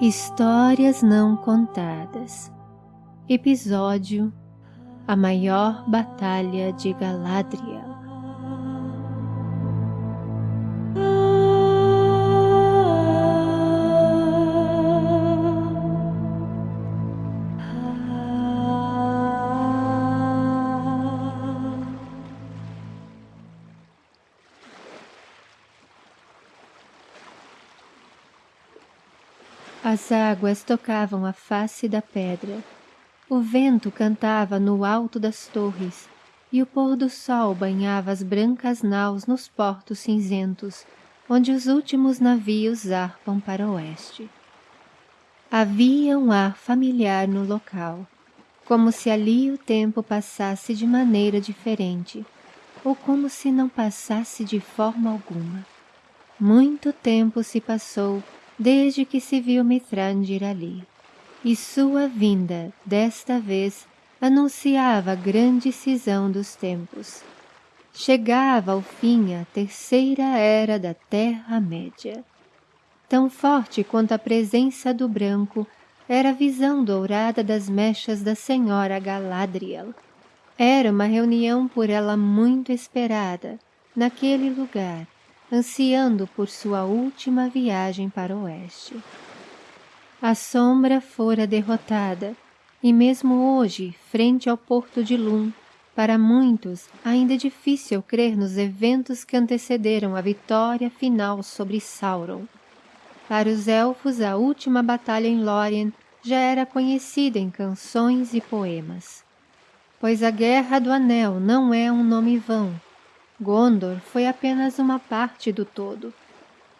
Histórias Não Contadas. Episódio A Maior Batalha de Galadriel As águas tocavam a face da pedra, o vento cantava no alto das torres e o pôr do sol banhava as brancas naus nos portos cinzentos, onde os últimos navios zarpam para o oeste. Havia um ar familiar no local, como se ali o tempo passasse de maneira diferente, ou como se não passasse de forma alguma. Muito tempo se passou desde que se viu Mithrandir ali, e sua vinda, desta vez, anunciava a grande cisão dos tempos. Chegava ao fim a terceira era da Terra-média. Tão forte quanto a presença do branco era a visão dourada das mechas da senhora Galadriel. Era uma reunião por ela muito esperada, naquele lugar, ansiando por sua última viagem para o oeste. A sombra fora derrotada, e mesmo hoje, frente ao porto de Lum, para muitos ainda é difícil crer nos eventos que antecederam a vitória final sobre Sauron. Para os elfos, a última batalha em Lórien já era conhecida em canções e poemas. Pois a Guerra do Anel não é um nome vão, Gondor foi apenas uma parte do todo.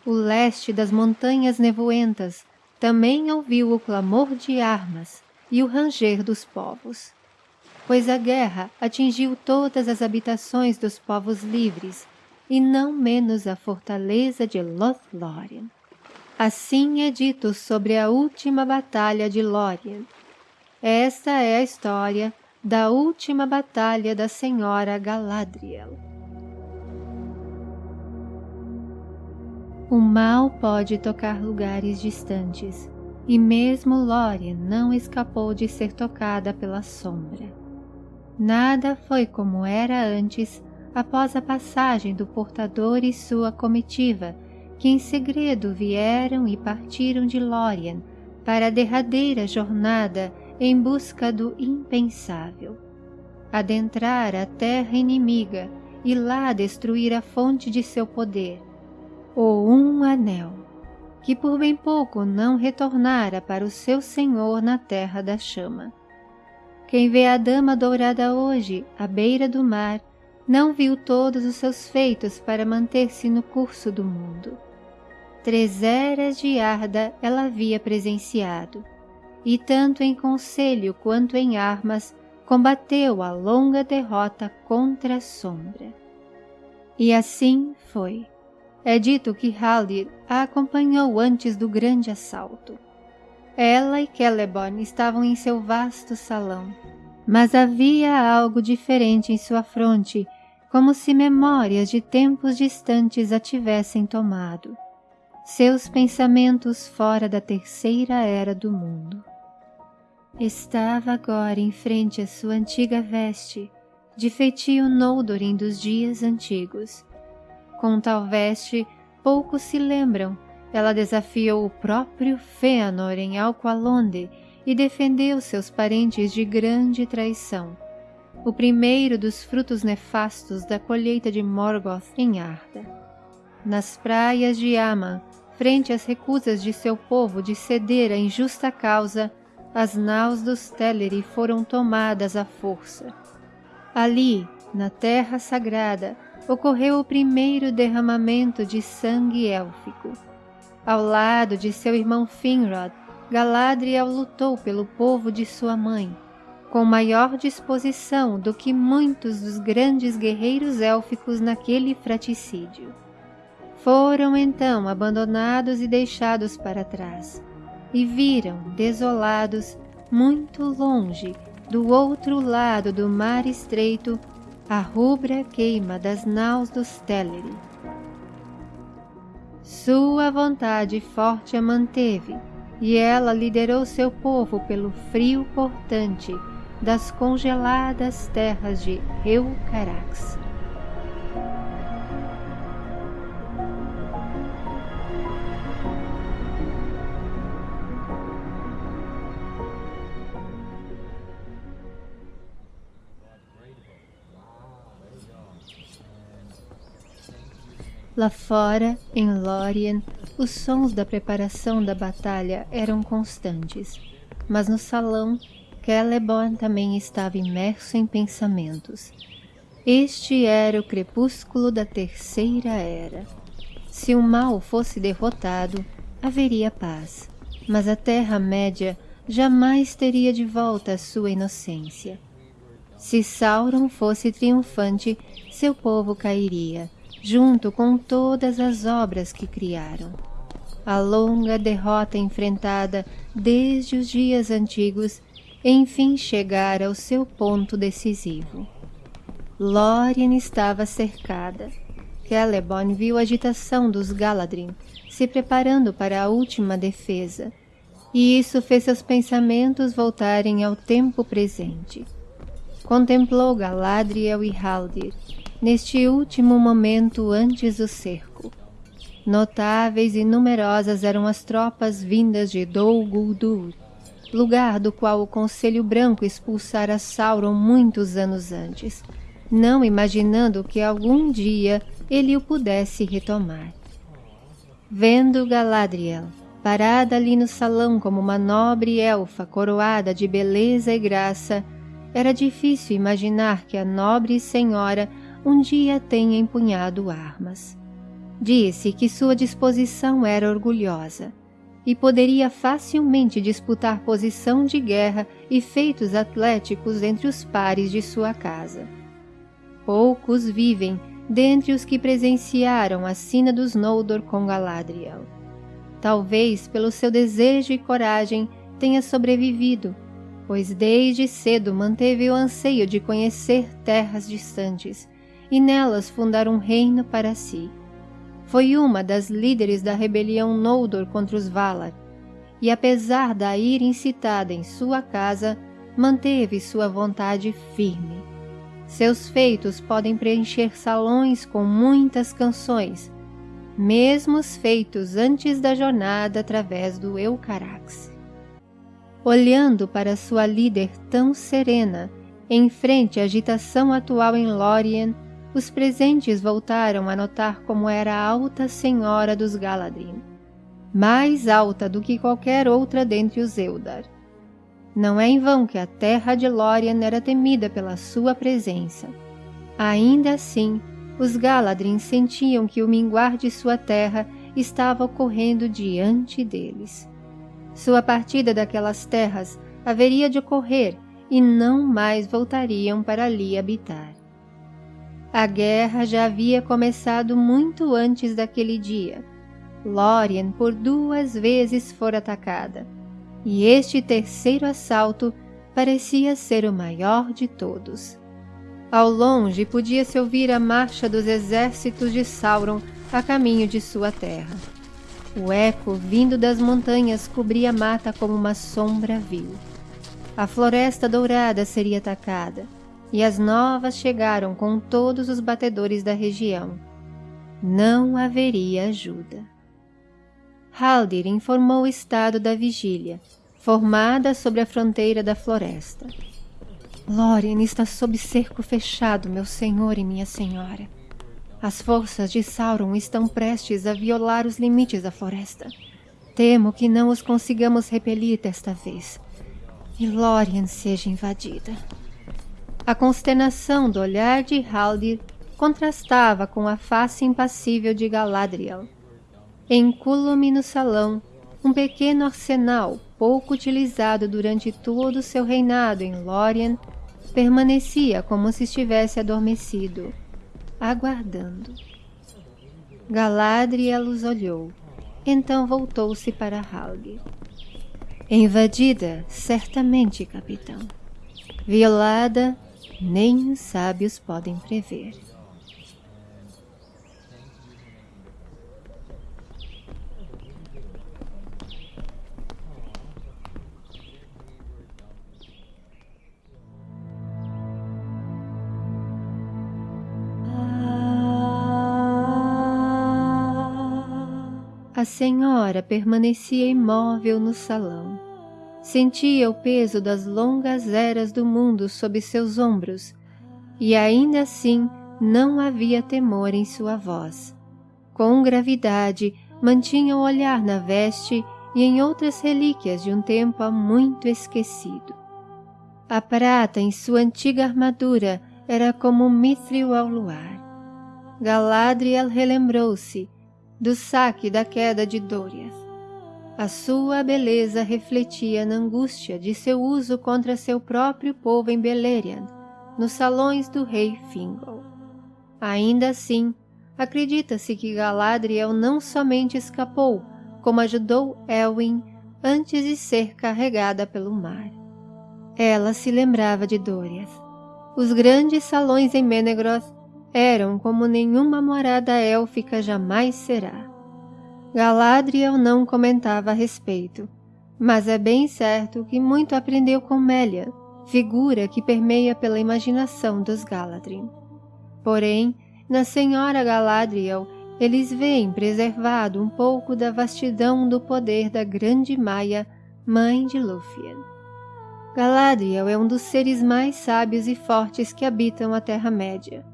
O leste das montanhas nevoentas também ouviu o clamor de armas e o ranger dos povos. Pois a guerra atingiu todas as habitações dos povos livres, e não menos a fortaleza de Lothlórien. Assim é dito sobre a última batalha de Lórien. Esta é a história da última batalha da Senhora Galadriel. O mal pode tocar lugares distantes, e mesmo Lórien não escapou de ser tocada pela sombra. Nada foi como era antes após a passagem do portador e sua comitiva, que em segredo vieram e partiram de Lórien para a derradeira jornada em busca do impensável. Adentrar a terra inimiga e lá destruir a fonte de seu poder, ou um anel, que por bem pouco não retornara para o seu senhor na terra da chama. Quem vê a dama dourada hoje, à beira do mar, não viu todos os seus feitos para manter-se no curso do mundo. Três eras de Arda ela havia presenciado, e tanto em conselho quanto em armas combateu a longa derrota contra a sombra. E assim foi. É dito que Haldir a acompanhou antes do grande assalto. Ela e Celeborn estavam em seu vasto salão, mas havia algo diferente em sua fronte, como se memórias de tempos distantes a tivessem tomado. Seus pensamentos fora da terceira era do mundo. Estava agora em frente à sua antiga veste, de feitio Noldorin dos dias antigos, com tal veste, poucos se lembram. Ela desafiou o próprio Fëanor em Alqualonde e defendeu seus parentes de grande traição. O primeiro dos frutos nefastos da colheita de Morgoth em Arda. Nas praias de Aman, frente às recusas de seu povo de ceder à injusta causa, as naus dos Teleri foram tomadas à força. Ali, na terra sagrada, ocorreu o primeiro derramamento de sangue élfico. Ao lado de seu irmão Finrod, Galadriel lutou pelo povo de sua mãe, com maior disposição do que muitos dos grandes guerreiros élficos naquele fraticídio. Foram então abandonados e deixados para trás, e viram, desolados, muito longe, do outro lado do mar estreito, a rubra queima das naus dos Teleri. Sua vontade forte a manteve, e ela liderou seu povo pelo frio portante das congeladas terras de Eucarax. Lá fora, em Lórien, os sons da preparação da batalha eram constantes, mas no salão, Celeborn também estava imerso em pensamentos. Este era o crepúsculo da Terceira Era. Se o mal fosse derrotado, haveria paz, mas a Terra-média jamais teria de volta a sua inocência. Se Sauron fosse triunfante, seu povo cairia, junto com todas as obras que criaram. A longa derrota enfrentada desde os dias antigos enfim chegara ao seu ponto decisivo. Lórien estava cercada. Celeborn viu a agitação dos Galadrim, se preparando para a última defesa, e isso fez seus pensamentos voltarem ao tempo presente. Contemplou Galadriel e Haldir, neste último momento antes do cerco. Notáveis e numerosas eram as tropas vindas de Dol Guldur, lugar do qual o Conselho Branco expulsara Sauron muitos anos antes, não imaginando que algum dia ele o pudesse retomar. Vendo Galadriel, parada ali no salão como uma nobre elfa coroada de beleza e graça, era difícil imaginar que a nobre senhora um dia tenha empunhado armas. Disse que sua disposição era orgulhosa e poderia facilmente disputar posição de guerra e feitos atléticos entre os pares de sua casa. Poucos vivem dentre os que presenciaram a sina dos Noldor com Galadriel. Talvez pelo seu desejo e coragem tenha sobrevivido, pois desde cedo manteve o anseio de conhecer terras distantes e nelas fundar um reino para si. Foi uma das líderes da rebelião Noldor contra os Valar, e apesar da ira incitada em sua casa, manteve sua vontade firme. Seus feitos podem preencher salões com muitas canções, mesmo os feitos antes da jornada através do Eucarax. Olhando para sua líder tão serena, em frente à agitação atual em Lórien, os presentes voltaram a notar como era a alta senhora dos Galadrim, mais alta do que qualquer outra dentre os Eldar. Não é em vão que a terra de Lórien era temida pela sua presença. Ainda assim, os Galadrim sentiam que o minguar de sua terra estava ocorrendo diante deles. Sua partida daquelas terras haveria de ocorrer e não mais voltariam para ali habitar. A guerra já havia começado muito antes daquele dia. Lórien por duas vezes fora atacada, e este terceiro assalto parecia ser o maior de todos. Ao longe podia-se ouvir a marcha dos exércitos de Sauron a caminho de sua terra. O eco vindo das montanhas cobria a mata como uma sombra vil. A floresta dourada seria atacada, e as novas chegaram com todos os batedores da região. Não haveria ajuda. Haldir informou o estado da vigília, formada sobre a fronteira da floresta. Lórien está sob cerco fechado, meu senhor e minha senhora. As forças de Sauron estão prestes a violar os limites da floresta. Temo que não os consigamos repelir desta vez. E Lórien seja invadida. A consternação do olhar de Haldir contrastava com a face impassível de Galadriel. Encúlume no salão, um pequeno arsenal, pouco utilizado durante todo o seu reinado em Lórien, permanecia como se estivesse adormecido, aguardando. Galadriel os olhou, então voltou-se para Haldir. Invadida, certamente, capitão. Violada, nem os sábios podem prever. A senhora permanecia imóvel no salão, Sentia o peso das longas eras do mundo sob seus ombros, e ainda assim não havia temor em sua voz. Com gravidade, mantinha o olhar na veste e em outras relíquias de um tempo há muito esquecido. A prata em sua antiga armadura era como um mithril ao luar. Galadriel relembrou-se do saque da queda de Doriath. A sua beleza refletia na angústia de seu uso contra seu próprio povo em Beleriand, nos salões do rei Fingol. Ainda assim, acredita-se que Galadriel não somente escapou, como ajudou Elwyn antes de ser carregada pelo mar. Ela se lembrava de Doriath. Os grandes salões em Menegroth eram como nenhuma morada élfica jamais será. Galadriel não comentava a respeito, mas é bem certo que muito aprendeu com Melian, figura que permeia pela imaginação dos Galadrim. Porém, na Senhora Galadriel, eles veem preservado um pouco da vastidão do poder da grande Maia, mãe de Lúthien. Galadriel é um dos seres mais sábios e fortes que habitam a Terra-média.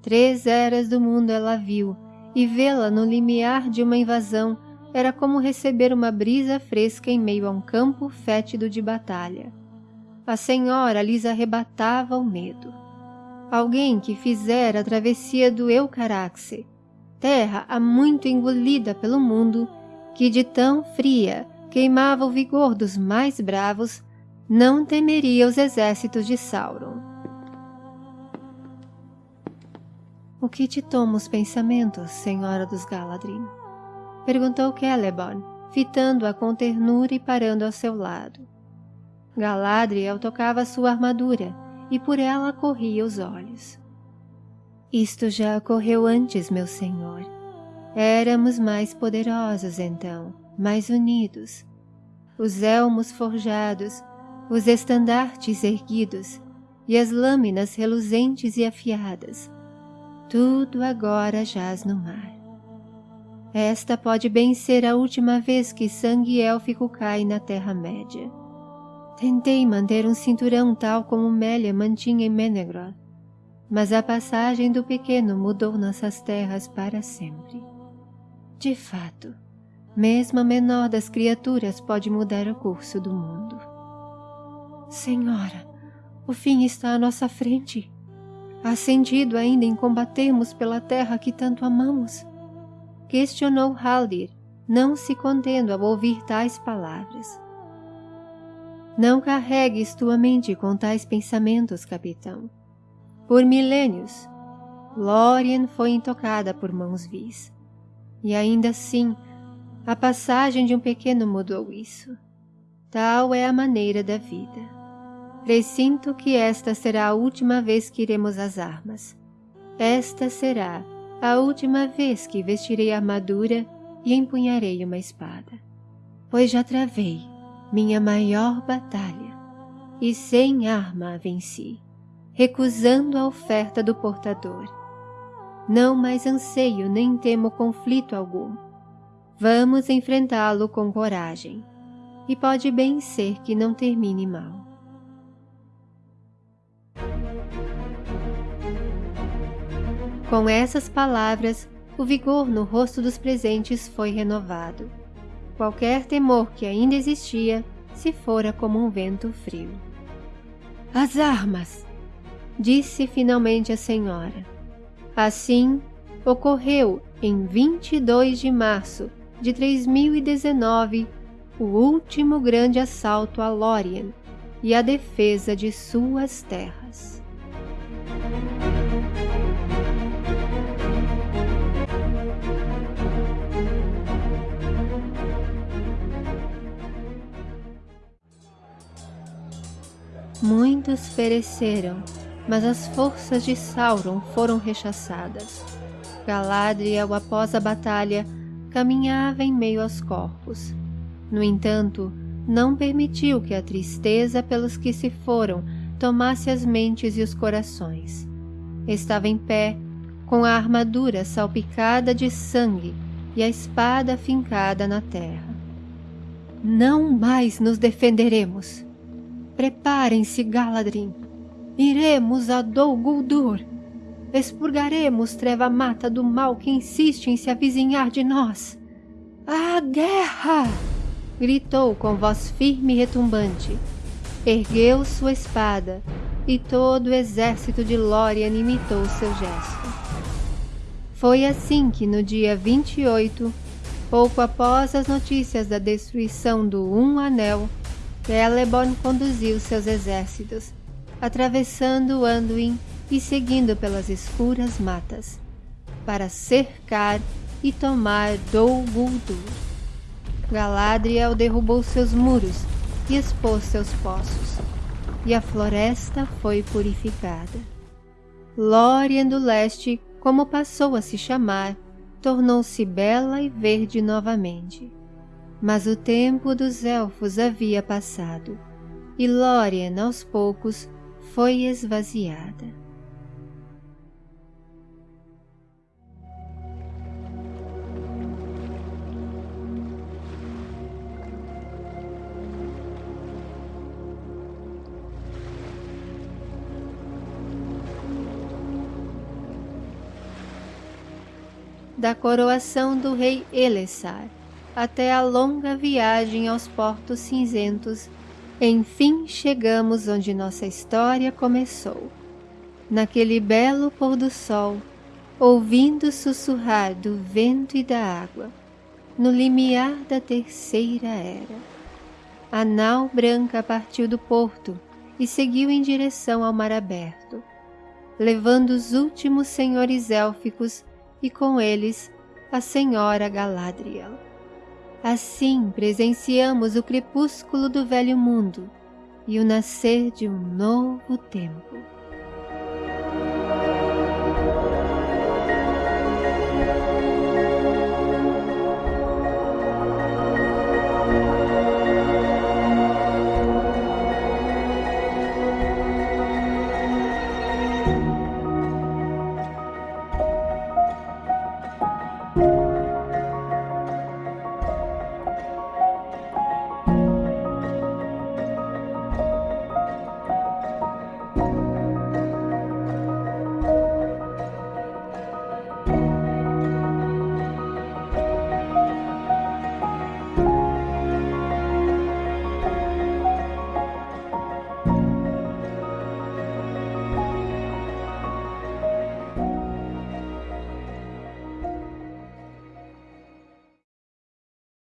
Três eras do mundo ela viu, e vê-la no limiar de uma invasão era como receber uma brisa fresca em meio a um campo fétido de batalha. A senhora lhes arrebatava o medo. Alguém que fizera a travessia do Eucaraxe, terra há muito engolida pelo mundo, que de tão fria queimava o vigor dos mais bravos, não temeria os exércitos de Sauron. O que te toma os pensamentos, senhora dos Galadrim? Perguntou Celeborn, fitando-a com ternura e parando ao seu lado. Galadriel tocava sua armadura e por ela corria os olhos. Isto já ocorreu antes, meu senhor. Éramos mais poderosos então, mais unidos. Os elmos forjados, os estandartes erguidos e as lâminas reluzentes e afiadas tudo agora jaz no mar. Esta pode bem ser a última vez que sangue élfico cai na Terra-média. Tentei manter um cinturão tal como Melia mantinha em Menegroth, mas a passagem do pequeno mudou nossas terras para sempre. De fato, mesmo a menor das criaturas pode mudar o curso do mundo. Senhora, o fim está à nossa frente. Há sentido ainda em combatermos pela terra que tanto amamos? Questionou Haldir, não se contendo ao ouvir tais palavras. Não carregues tua mente com tais pensamentos, capitão. Por milênios, Lórien foi intocada por mãos vis. E ainda assim, a passagem de um pequeno mudou isso. Tal é a maneira da vida. Presinto que esta será a última vez que iremos às armas. Esta será a última vez que vestirei armadura e empunharei uma espada. Pois já travei minha maior batalha e sem arma a venci, recusando a oferta do portador. Não mais anseio nem temo conflito algum. Vamos enfrentá-lo com coragem, e pode bem ser que não termine mal. Com essas palavras, o vigor no rosto dos presentes foi renovado. Qualquer temor que ainda existia se fora como um vento frio. As armas! disse finalmente a senhora. Assim, ocorreu em 22 de março de 3019 o último grande assalto a Lórien e a defesa de suas terras. Muitos pereceram, mas as forças de Sauron foram rechaçadas. Galadriel, após a batalha, caminhava em meio aos corpos. No entanto, não permitiu que a tristeza pelos que se foram tomasse as mentes e os corações. Estava em pé, com a armadura salpicada de sangue, e a espada fincada na terra. Não mais nos defenderemos. Preparem-se, Galadrim. Iremos a Dol Guldur. Expurgaremos Treva Mata do mal que insiste em se avizinhar de nós. A guerra! Gritou com voz firme e retumbante. Ergueu sua espada e todo o exército de Lórien imitou seu gesto. Foi assim que no dia 28, pouco após as notícias da destruição do Um Anel, Celeborn conduziu seus exércitos, atravessando Anduin e seguindo pelas escuras matas, para cercar e tomar Dol Guldur. Galadriel derrubou seus muros e expôs seus poços, e a floresta foi purificada. Lórien do Leste como passou a se chamar, tornou-se bela e verde novamente. Mas o tempo dos elfos havia passado, e Lórien aos poucos foi esvaziada. da coroação do rei Elessar até a longa viagem aos portos cinzentos, enfim chegamos onde nossa história começou. Naquele belo pôr do sol, ouvindo sussurrar do vento e da água, no limiar da terceira era. A nau branca partiu do porto e seguiu em direção ao mar aberto, levando os últimos senhores élficos e com eles a Senhora Galadriel. Assim presenciamos o crepúsculo do velho mundo e o nascer de um novo tempo.